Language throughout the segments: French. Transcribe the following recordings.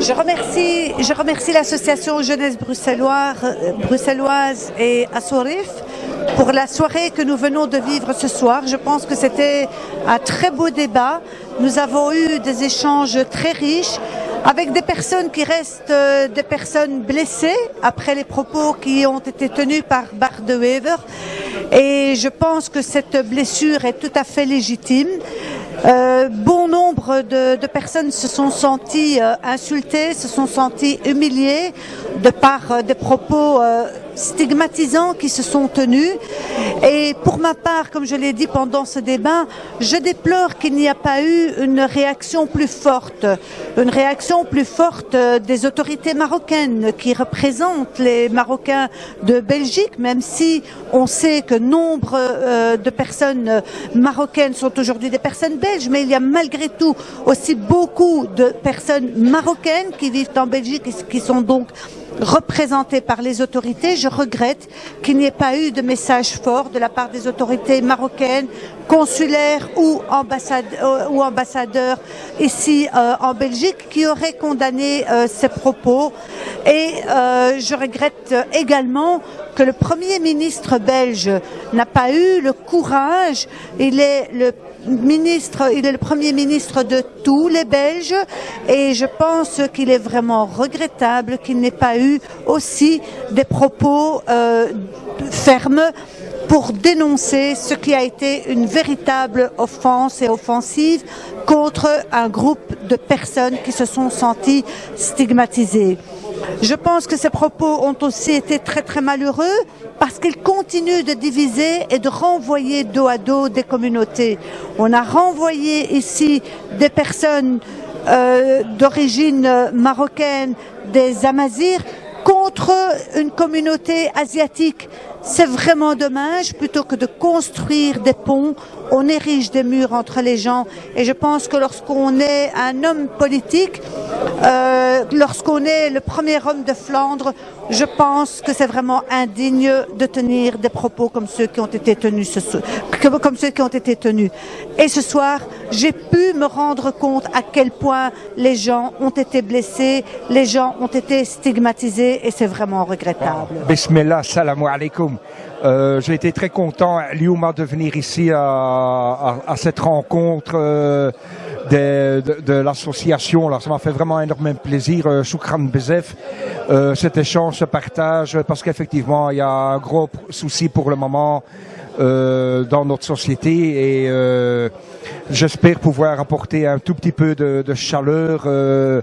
Je remercie, je remercie l'association Jeunesse bruxelloise, bruxelloise et Assorif pour la soirée que nous venons de vivre ce soir. Je pense que c'était un très beau débat. Nous avons eu des échanges très riches avec des personnes qui restent euh, des personnes blessées après les propos qui ont été tenus par Bart de Wever. Et je pense que cette blessure est tout à fait légitime. Euh, bon nombre de, personnes se sont senties euh, insultées, se sont senties humiliées de par euh, des propos stigmatisants qui se sont tenus. Et pour ma part, comme je l'ai dit pendant ce débat, je déplore qu'il n'y a pas eu une réaction plus forte, une réaction plus forte des autorités marocaines qui représentent les Marocains de Belgique, même si on sait que nombre euh, de personnes marocaines sont aujourd'hui des personnes belges, mais il y a malgré tout aussi beaucoup de personnes marocaines qui vivent en Belgique et qui sont donc représentées par les autorités. Je regrette qu'il n'y ait pas eu de message fort de la part des autorités marocaines, consulaires ou, ambassade, euh, ou ambassadeurs ici euh, en Belgique qui auraient condamné euh, ces propos. Et euh, je regrette également que le Premier ministre belge n'a pas eu le courage, il est le ministre, il est le premier ministre de tous les Belges et je pense qu'il est vraiment regrettable qu'il n'ait pas eu aussi des propos euh, fermes pour dénoncer ce qui a été une véritable offense et offensive contre un groupe de personnes qui se sont senties stigmatisées. Je pense que ces propos ont aussi été très très malheureux parce qu'ils continuent de diviser et de renvoyer dos à dos des communautés. On a renvoyé ici des personnes euh, d'origine marocaine, des Amazirs, contre une communauté asiatique. C'est vraiment dommage, plutôt que de construire des ponts, on érige des murs entre les gens. Et je pense que lorsqu'on est un homme politique, euh, lorsqu'on est le premier homme de Flandre, je pense que c'est vraiment indigne de tenir des propos comme ceux qui ont été tenus ce soir. Et ce soir, j'ai pu me rendre compte à quel point les gens ont été blessés, les gens ont été stigmatisés et c'est vraiment regrettable. Bismillah, salam alaikum. Euh, J'ai été très content, Liouma, de venir ici à cette rencontre euh, de, de, de l'association. Ça m'a fait vraiment énormément plaisir. Euh, Choukran Bezef, euh, cet échange, ce partage, parce qu'effectivement, il y a un gros souci pour le moment euh, dans notre société et euh, j'espère pouvoir apporter un tout petit peu de, de chaleur. Euh,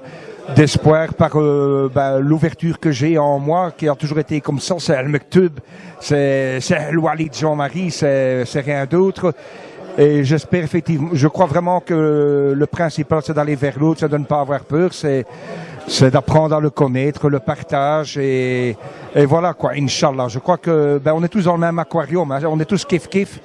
d'espoir par euh, ben, l'ouverture que j'ai en moi, qui a toujours été comme ça, c'est Al-Mektub, c'est le Walid Jean-Marie, c'est rien d'autre. Et j'espère effectivement, je crois vraiment que le principal, c'est d'aller vers l'autre, c'est de ne pas avoir peur, c'est c'est d'apprendre à le connaître, le partage et, et voilà quoi, Inch'Allah. Je crois que ben, on est tous dans le même aquarium, hein, on est tous kiff kiff.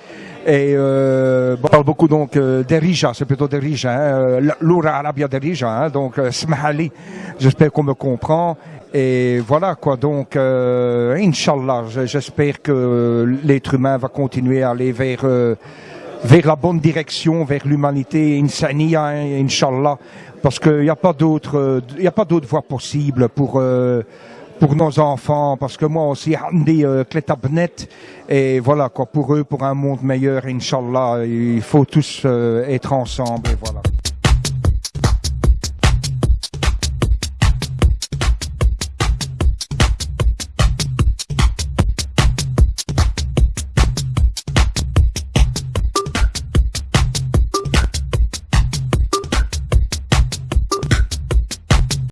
Et euh, on parle beaucoup donc euh, d'Erija, c'est plutôt d'Erija, hein, euh, l'Oura Arabia d'Erija, hein, donc euh, Smahali, j'espère qu'on me comprend. Et voilà quoi, donc euh, Inch'Allah, j'espère que l'être humain va continuer à aller vers, euh, vers la bonne direction, vers l'humanité, Insania, Inch'Allah, parce qu'il n'y a pas d'autre, d'autre voie possible pour euh, pour nos enfants, parce que moi aussi, Hamdi euh, Kletabnet, et voilà quoi, pour eux, pour un monde meilleur, Inch'Allah, il faut tous euh, être ensemble, et voilà.